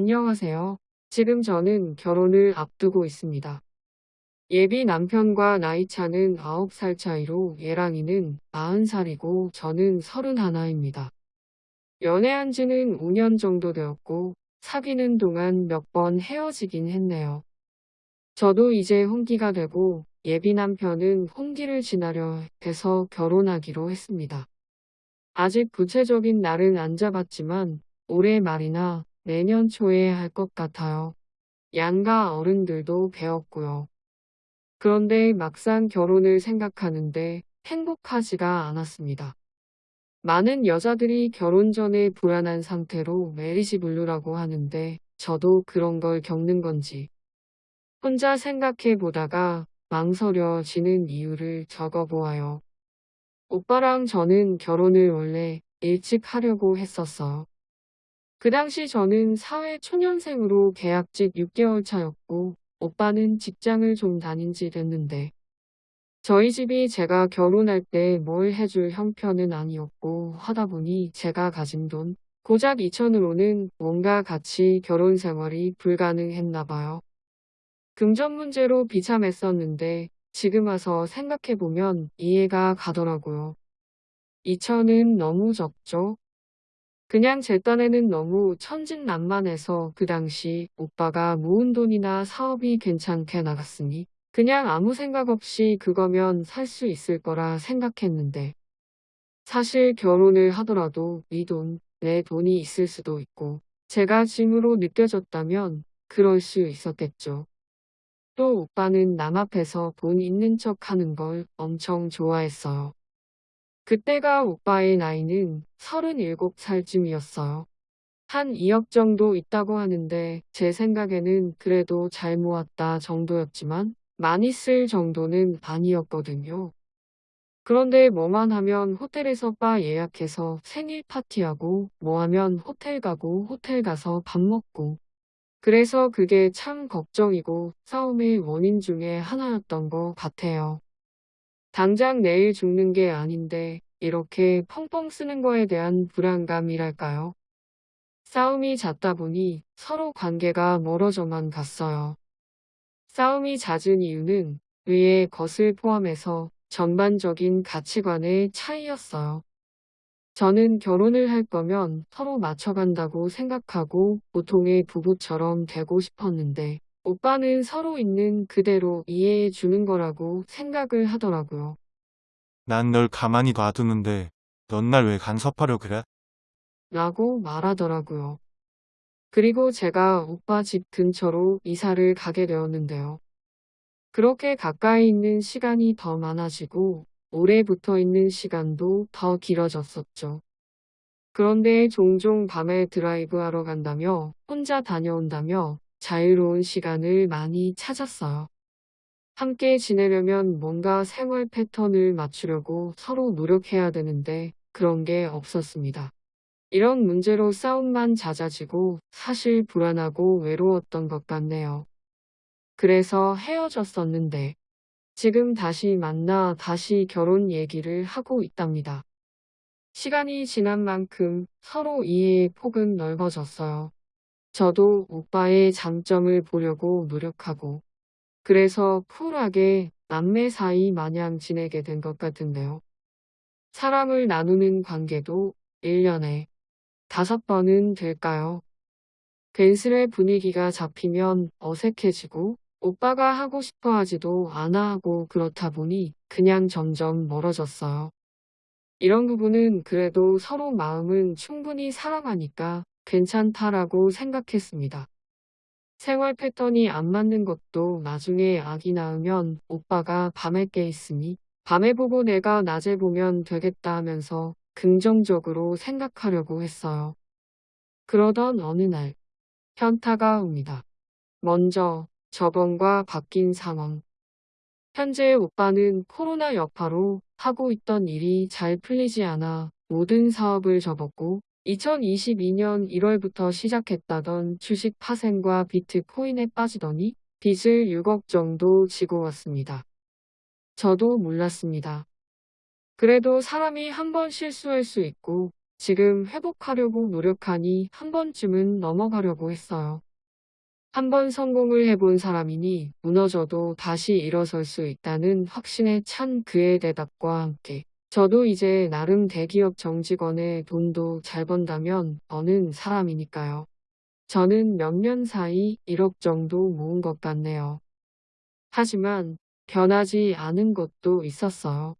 안녕하세요. 지금 저는 결혼을 앞두고 있습니다. 예비 남편과 나이 차는 9살 차이로 얘랑이는 40살이고 저는 31입니다. 연애한 지는 5년 정도 되었고 사귀는 동안 몇 번 헤어지긴 했네요. 저도 이제 혼기가 되고 예비 남편은 혼기를 지나려 해서 결혼하기로 했습니다. 아직 구체적인 날은 안 잡았지만 올해 말이나 내년 초에 할 것 같아요. 양가 어른들도 뵀고요. 그런데 막상 결혼을 생각하는데 행복하지가 않았습니다. 많은 여자들이 결혼 전에 불안한 상태로 marriage blue라고 하는데 저도 그런 걸 겪는 건지 혼자 생각해 보다가 망설여지는 이유를 적어 보아요. 오빠랑 저는 결혼을 원래 일찍 하려고 했었어요. 그 당시 저는 사회 초년생으로 계약직 6개월 차였고 오빠는 직장을 좀 다닌 지 됐는데 저희 집이 제가 결혼할 때 뭘 해줄 형편은 아니었고 하다 보니 제가 가진 돈 고작 2천으로는 뭔가 같이 결혼 생활이 불가능했나 봐요. 금전 문제로 비참했었는데 지금 와서 생각해보면 이해가 가더라고요. 2천은 너무 적죠? 그냥 제 딴에는 너무 천진난만해서 그 당시 오빠가 모은 돈이나 사업이 괜찮게 나갔으니 그냥 아무 생각 없이 그거면 살 수 있을 거라 생각했는데 사실 결혼을 하더라도 이 돈, 내 돈이 있을 수도 있고 제가 짐으로 느껴졌다면 그럴 수 있었겠죠. 또 오빠는 남 앞에서 돈 있는 척 하는 걸 엄청 좋아했어요. 그때가 오빠의 나이는 37살쯤이었어요. 한 2억 정도 있다고 하는데 제 생각에는 그래도 잘 모았다 정도였지만 많이 쓸 정도는 아니었거든요. 그런데 뭐만 하면 호텔에서 바 예약해서 생일 파티하고 뭐 하면 호텔 가고 호텔 가서 밥 먹고 그래서 그게 참 걱정이고 싸움의 원인 중에 하나였던 것 같아요. 당장 내일 죽는 게 아닌데 이렇게 펑펑 쓰는 거에 대한 불안감이랄까요? 싸움이 잦다 보니 서로 관계가 멀어져만 갔어요. 싸움이 잦은 이유는 위의 것을 포함해서 전반적인 가치관의 차이였어요. 저는 결혼을 할 거면 서로 맞춰간다고 생각하고 보통의 부부처럼 되고 싶었는데 오빠는 서로 있는 그대로 이해해 주는 거라고 생각을 하더라고요. 난 널 가만히 놔두는데 넌 날 왜 간섭하려 그래? 라고 말하더라고요. 그리고 제가 오빠 집 근처로 이사를 가게 되었는데요. 그렇게 가까이 있는 시간이 더 많아지고 오래 붙어 있는 시간도 더 길어졌었죠. 그런데 종종 밤에 드라이브 하러 간다며 혼자 다녀온다며 자유로운 시간을 많이 찾았어요. 함께 지내려면 뭔가 생활 패턴을 맞추려고 서로 노력해야 되는데 그런 게 없었습니다. 이런 문제로 싸움만 잦아지고 사실 불안하고 외로웠던 것 같네요. 그래서 헤어졌었는데 지금 다시 만나 다시 결혼 얘기를 하고 있답니다. 시간이 지난 만큼 서로 이해의 폭은 넓어졌어요. 저도 오빠의 장점을 보려고 노력하고 그래서 쿨하게 남매 사이 마냥 지내게 된 것 같은데요. 사람을 나누는 관계도 1년에 다섯 번은 될까요? 괜스레 분위기가 잡히면 어색해지고 오빠가 하고 싶어 하지도 않아 하고 그렇다 보니 그냥 점점 멀어졌어요. 이런 부분은 그래도 서로 마음은 충분히 사랑하니까 괜찮다라고 생각했습니다. 생활 패턴이 안 맞는 것도 나중에 아기 낳으면 오빠가 밤에 깨 있으니 밤에 보고 내가 낮에 보면 되겠다 하면서 긍정적으로 생각하려고 했어요. 그러던 어느 날 현타가 옵니다. 먼저 저번과 바뀐 상황. 현재 오빠는 코로나 여파로 하고 있던 일이 잘 풀리지 않아 모든 사업을 접었고 2022년 1월부터 시작했다던 주식 파생과 비트코인에 빠지더니 빚을 6억 정도 지고 왔습니다. 저도 몰랐습니다. 그래도 사람이 한 번 실수할 수 있고 지금 회복하려고 노력하니 한 번쯤은 넘어가려고 했어요. 한 번 성공을 해본 사람이니 무너져도 다시 일어설 수 있다는 확신에 찬 그의 대답과 함께 저도 이제 나름 대기업 정직원의 돈도 잘 번다면 버는 사람이니까요. 저는 몇 년 사이 1억 정도 모은 것 같네요. 하지만 변하지 않은 것도 있었어요.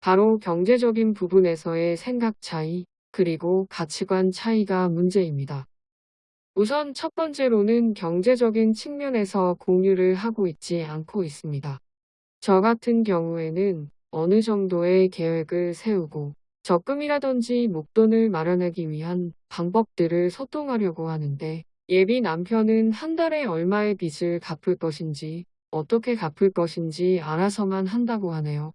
바로 경제적인 부분에서의 생각 차이, 그리고 가치관 차이가 문제입니다. 우선 첫 번째로는 경제적인 측면에서 공유를 하고 있지 않고 있습니다. 저 같은 경우에는 어느 정도의 계획을 세우고 적금이라든지 목돈을 마련하기 위한 방법들을 소통하려고 하는데 예비 남편은 한 달에 얼마의 빚을 갚을 것인지 어떻게 갚을 것인지 알아서만 한다고 하네요.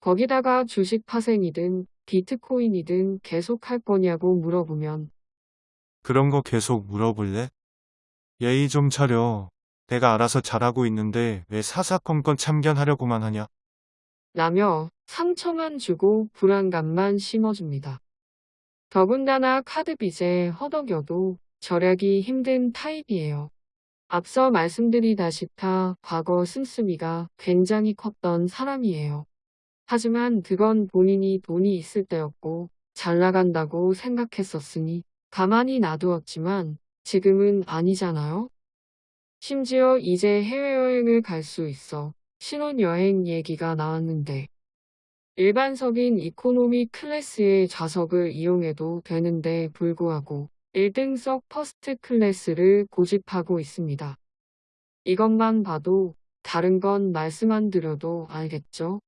거기다가 주식 파생이든 비트코인이든 계속 할 거냐고 물어보면 그런 거 계속 물어볼래? 예의 좀 차려. 내가 알아서 잘하고 있는데 왜 사사건건 참견하려고만 하냐? 라며 상처만 주고 불안감만 심어줍니다. 더군다나 카드 빚에 허덕여도 절약이 힘든 타입이에요. 앞서 말씀드리다시피 과거 씀씀이가 굉장히 컸던 사람이에요. 하지만 그건 본인이 돈이 있을 때였고 잘 나간다고 생각했었으니 가만히 놔두었지만 지금은 아니잖아요? 심지어 이제 해외여행을 갈 수 있어 신혼여행 얘기가 나왔는데 일반석인 economy class의 좌석을 이용해도 되는데 불구하고 1등석 first class를 고집하고 있습니다. 이것만 봐도 다른 건 말씀 안 드려도 알겠죠?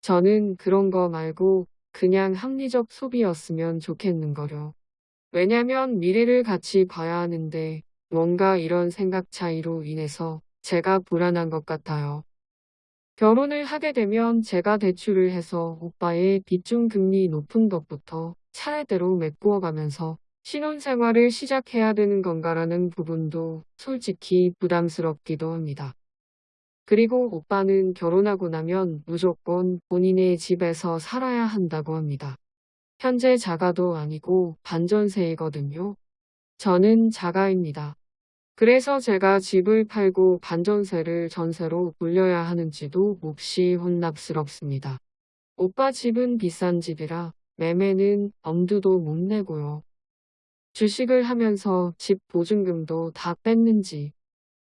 저는 그런 거 말고 그냥 합리적 소비였으면 좋겠는 거려. 왜냐면 미래를 같이 봐야 하는데 뭔가 이런 생각 차이로 인해서 제가 불안한 것 같아요. 결혼을 하게 되면 제가 대출을 해서 오빠의 빚중 금리 높은 것부터 차례대로 메꾸어 가면서 신혼생활을 시작해야 되는 건가라는 부분도 솔직히 부담스럽기도 합니다. 그리고 오빠는 결혼하고 나면 무조건 본인의 집에서 살아야 한다고 합니다. 현재 자가도 아니고 반전세이거든요. 저는 자가입니다. 그래서 제가 집을 팔고 반전세를 전세로 돌려야 하는지도 몹시 혼납스럽습니다. 오빠 집은 비싼 집이라 매매는 엄두도 못 내고요. 주식을 하면서 집 보증금도 다 뺐는지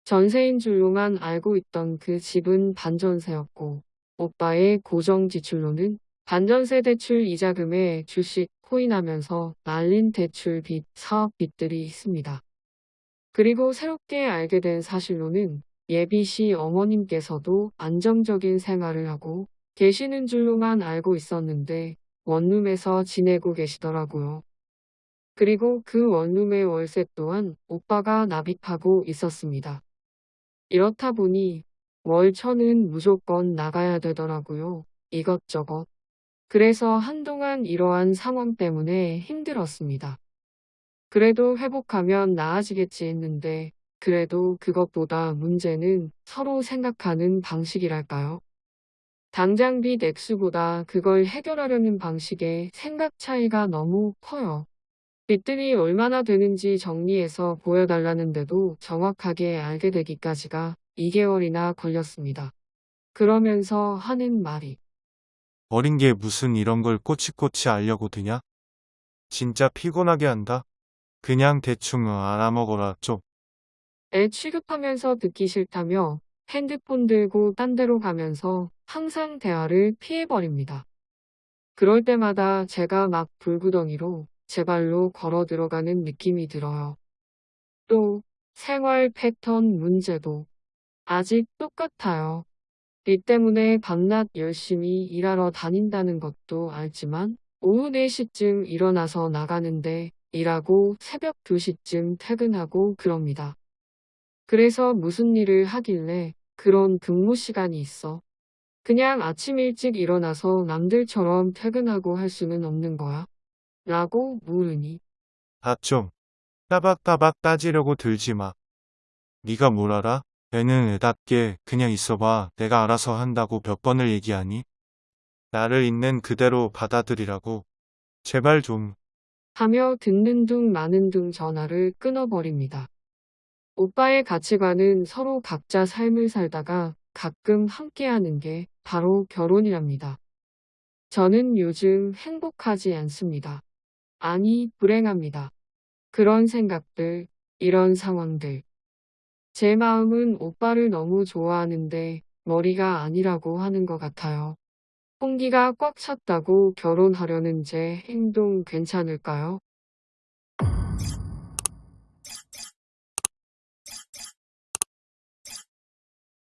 전세인 줄로만 알고 있던 그 집은 반전세였고 오빠의 고정 지출로는 반전세 대출 이자금에 주식 코인하면서 날린 대출 빚, 사업 빚들이 있습니다. 그리고 새롭게 알게 된 사실로는 예비 씨 어머님께서도 안정적인 생활을 하고 계시는 줄로만 알고 있었는데 원룸에서 지내고 계시더라고요. 그리고 그 원룸의 월세 또한 오빠가 납입하고 있었습니다. 이렇다 보니 월천은 무조건 나가야 되더라고요. 이것저것. 그래서 한동안 이러한 상황 때문에 힘들었습니다. 그래도 회복하면 나아지겠지 했는데 그래도 그것보다 문제는 서로 생각하는 방식이랄까요? 당장 빚 액수보다 그걸 해결하려는 방식의 생각 차이가 너무 커요. 빚들이 얼마나 되는지 정리해서 보여달라는데도 정확하게 알게 되기까지가 2개월이나 걸렸습니다. 그러면서 하는 말이 어린 게 무슨 이런 걸 꼬치꼬치 알려고 드냐? 진짜 피곤하게 한다. 그냥 대충 알아먹어라 좀. 애 취급하면서 듣기 싫다며 핸드폰 들고 딴 데로 가면서 항상 대화를 피해버립니다. 그럴 때마다 제가 막 불구덩이로 제 발로 걸어 들어가는 느낌이 들어요. 또 생활 패턴 문제도 아직 똑같아요. 이 때문에 밤낮 열심히 일하러 다닌다는 것도 알지만 오후 4시쯤 일어나서 나가는데 일하고 새벽 2시쯤 퇴근하고 그럽니다. 그래서 무슨 일을 하길래 그런 근무 시간이 있어. 그냥 아침 일찍 일어나서 남들처럼 퇴근하고 할 수는 없는 거야? 라고 물으니 아 좀. 따박따박 따지려고 들지 마. 네가 뭘 알아? 애는 애답게 그냥 있어봐. 내가 알아서 한다고 몇 번을 얘기하니? 나를 있는 그대로 받아들이라고. 제발 좀. 하며 듣는 둥 마는 둥 전화를 끊어버립니다. 오빠의 가치관은 서로 각자 삶을 살다가 가끔 함께하는 게 바로 결혼이랍니다. 저는 요즘 행복하지 않습니다. 아니, 불행합니다. 그런 생각들, 이런 상황들. 제 마음은 오빠를 너무 좋아하는데 머리가 아니라고 하는 것 같아요. 홍기가 꽉 찼다고 결혼하려는 제 행동 괜찮을까요?